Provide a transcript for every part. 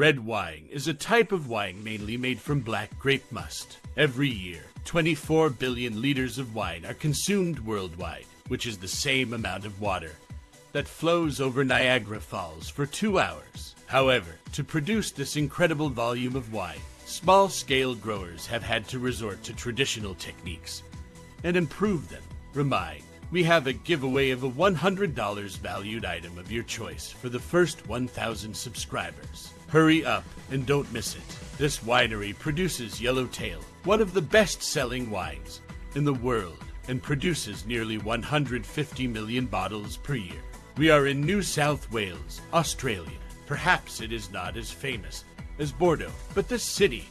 Red wine is a type of wine mainly made from black grape must. Every year, 24 billion liters of wine are consumed worldwide, which is the same amount of water that flows over Niagara Falls for two hours. However, to produce this incredible volume of wine, small scale growers have had to resort to traditional techniques and improve them. Remind, we have a giveaway of a $100 valued item of your choice for the first 1,000 subscribers. Hurry up and don't miss it. This winery produces Yellowtail, one of the best selling wines in the world, and produces nearly 150 million bottles per year. We are in New South Wales, Australia. Perhaps it is not as famous as Bordeaux, but this city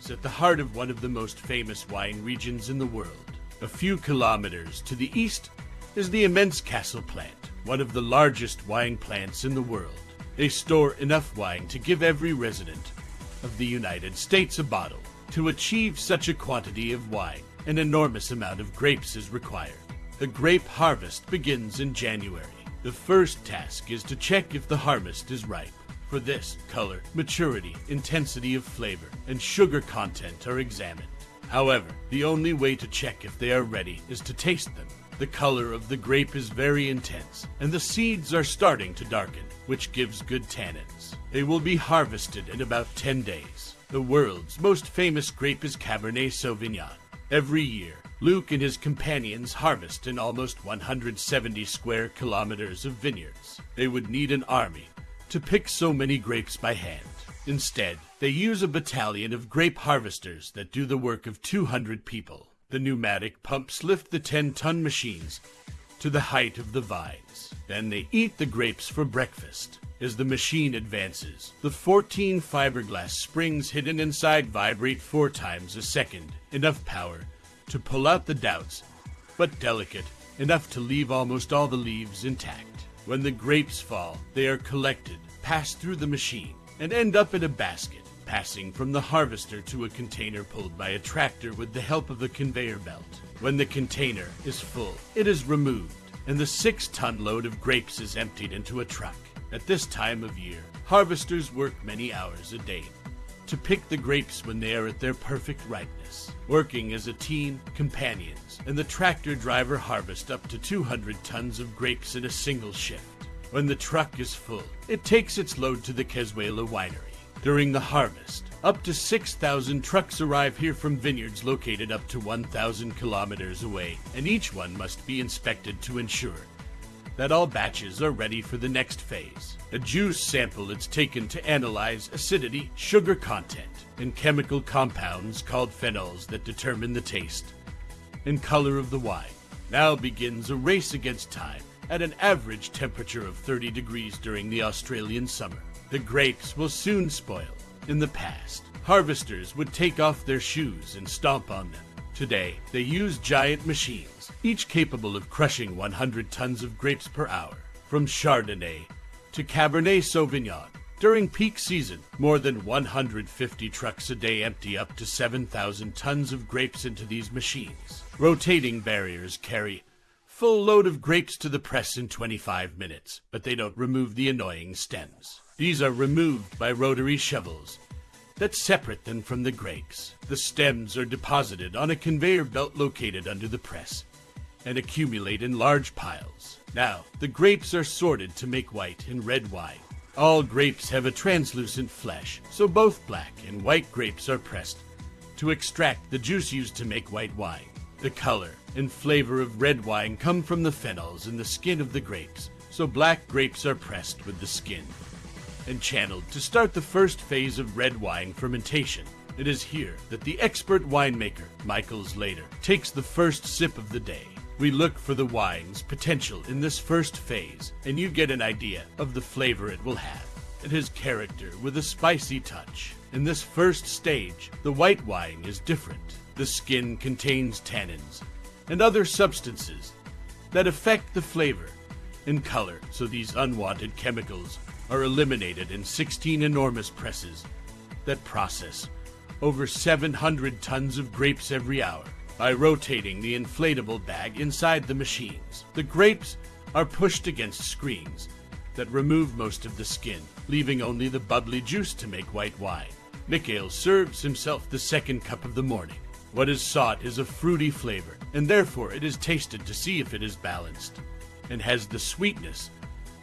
is at the heart of one of the most famous wine regions in the world. A few kilometers to the east is the immense Castle plant, one of the largest wine plants in the world. They store enough wine to give every resident of the United States a bottle. To achieve such a quantity of wine, an enormous amount of grapes is required. The grape harvest begins in January. The first task is to check if the harvest is ripe. For this, color, maturity, intensity of flavor, and sugar content are examined. However, the only way to check if they are ready is to taste them. The color of the grape is very intense, and the seeds are starting to darken, which gives good tannins. They will be harvested in about 10 days. The world's most famous grape is Cabernet Sauvignon. Every year, Luke and his companions harvest in almost 170 square kilometers of vineyards. They would need an army to pick so many grapes by hand. Instead, they use a battalion of grape harvesters that do the work of 200 people. The pneumatic pumps lift the 10 ton machines to the height of the vines. Then they eat the grapes for breakfast. As the machine advances, the 14 fiberglass springs hidden inside vibrate four times a second, enough power to pull out the doubts, but delicate enough to leave almost all the leaves intact. When the grapes fall, they are collected, passed through the machine, and end up in a basket, passing from the harvester to a container pulled by a tractor with the help of a conveyor belt. When the container is full, it is removed, and the six ton load of grapes is emptied into a truck. At this time of year, harvesters work many hours a day to pick the grapes when they are at their perfect ripeness. Working as a team, companions, and the tractor driver harvest up to 200 tons of grapes in a single shift. When the truck is full, it takes its load to the Casella winery. During the harvest, up to 6,000 trucks arrive here from vineyards located up to 1,000 kilometers away, and each one must be inspected to ensure that all batches are ready for the next phase. A juice sample is taken to analyze acidity, sugar content, and chemical compounds called phenols that determine the taste and color of the wine. Now begins a race against time at an average temperature of 30 degrees during the Australian summer. The grapes will soon spoil. In the past, harvesters would take off their shoes and stomp on them. Today, they use giant machines, each capable of crushing 100 tons of grapes per hour. From Chardonnay to Cabernet Sauvignon. During peak season, more than 150 trucks a day empty up to 7,000 tons of grapes into these machines. Rotating barriers carry full load of grapes to the press in 25 minutes, but they don't remove the annoying stems. These are removed by rotary shovels that separate them from the grapes. The stems are deposited on a conveyor belt located under the press and accumulate in large piles. Now, the grapes are sorted to make white and red wine. All grapes have a translucent flesh, so both black and white grapes are pressed to extract the juice used to make white wine. The color and flavor of red wine come from the phenols in the skin of the grapes, so black grapes are pressed with the skin and channeled to start the first phase of red wine fermentation. It is here that the expert winemaker, Michael Slater, takes the first sip of the day. We look for the wine's potential in this first phase, and you get an idea of the flavor it will have. It has character with a spicy touch. In this first stage, the white wine is different. The skin contains tannins and other substances that affect the flavor and color, so these unwanted chemicals are eliminated in 16 enormous presses that process over 700 tons of grapes every hour by rotating the inflatable bag inside the machines. The grapes are pushed against screens that remove most of the skin leaving only the bubbly juice to make white wine. Mikhail serves himself the second cup of the morning. What is sought is a fruity flavor, and therefore it is tasted to see if it is balanced, and has the sweetness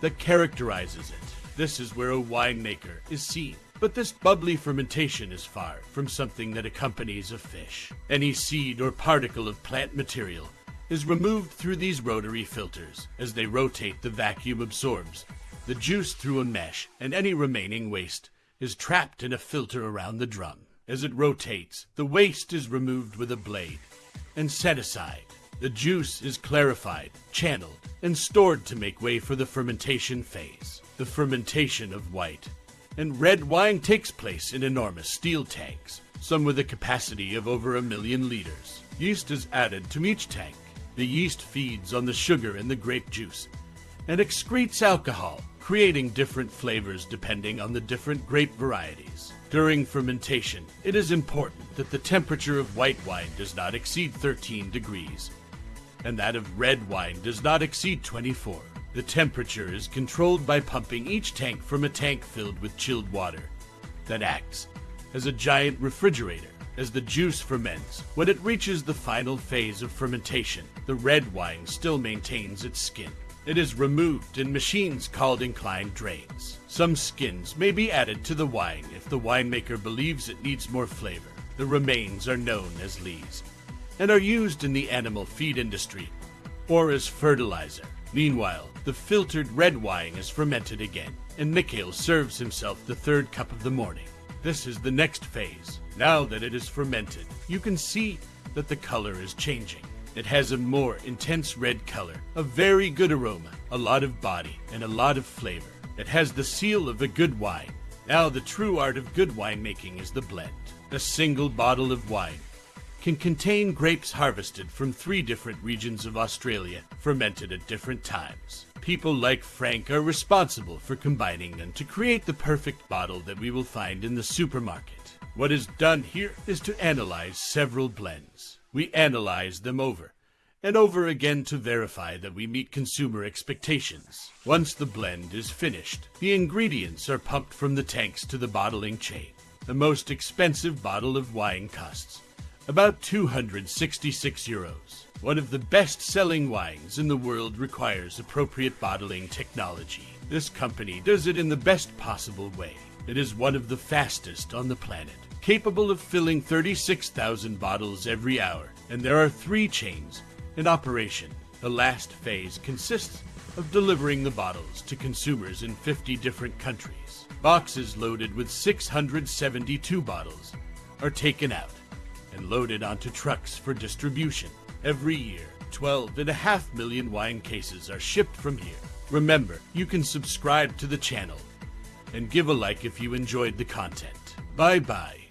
that characterizes it. This is where a winemaker is seen. But this bubbly fermentation is far from something that accompanies a fish. Any seed or particle of plant material is removed through these rotary filters. As they rotate, the vacuum absorbs the juice through a mesh, and any remaining waste is trapped in a filter around the drum. As it rotates, the waste is removed with a blade and set aside. The juice is clarified, channeled, and stored to make way for the fermentation phase. The fermentation of white and red wine takes place in enormous steel tanks, some with a capacity of over a million liters. Yeast is added to each tank. The yeast feeds on the sugar in the grape juice and excretes alcohol, creating different flavors depending on the different grape varieties. During fermentation, it is important that the temperature of white wine does not exceed 13 degrees, and that of red wine does not exceed 24. The temperature is controlled by pumping each tank from a tank filled with chilled water that acts as a giant refrigerator. As the juice ferments, when it reaches the final phase of fermentation, the red wine still maintains its skin. It is removed in machines called inclined drains. Some skins may be added to the wine if the winemaker believes it needs more flavor. The remains are known as lees and are used in the animal feed industry or as fertilizer. Meanwhile, the filtered red wine is fermented again, and Mikhail serves himself the third cup of the morning. This is the next phase. Now that it is fermented, you can see that the color is changing. It has a more intense red color, a very good aroma, a lot of body, and a lot of flavor. It has the seal of a good wine. Now, the true art of good winemaking is the blend. A single bottle of wine can contain grapes harvested from three different regions of Australia, fermented at different times. People like Frank are responsible for combining them to create the perfect bottle that we will find in the supermarket. What is done here is to analyze several blends. We analyze them over and over again to verify that we meet consumer expectations. Once the blend is finished, the ingredients are pumped from the tanks to the bottling chain. The most expensive bottle of wine costs about 266 euros. One of the best selling wines in the world requires appropriate bottling technology. This company does it in the best possible way. It is one of the fastest on the planet, capable of filling 36,000 bottles every hour, and there are three chains in operation. The last phase consists of delivering the bottles to consumers in 50 different countries. Boxes loaded with 672 bottles are taken out and loaded onto trucks for distribution. Every year, 12.5 million wine cases are shipped from here. Remember, you can subscribe to the channel and give a like if you enjoyed the content. Bye bye.